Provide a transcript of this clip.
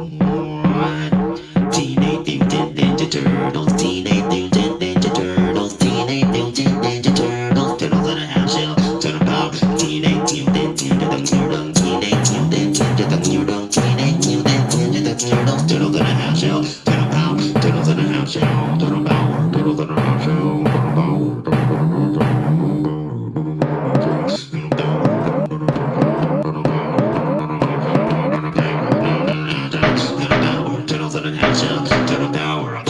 Teenage Mutant Ninja Turtles, Teenage Mutant Ninja Teenage Mutant Ninja Turtles, in a house shell, Turtle Power, Teenage Mutant Ninja Turtles, Teenage Mutant Ninja Teenage Mutant Ninja Turtles, in a house shell, Turtle Power, Turtles in a house shell, Turtle to the tower.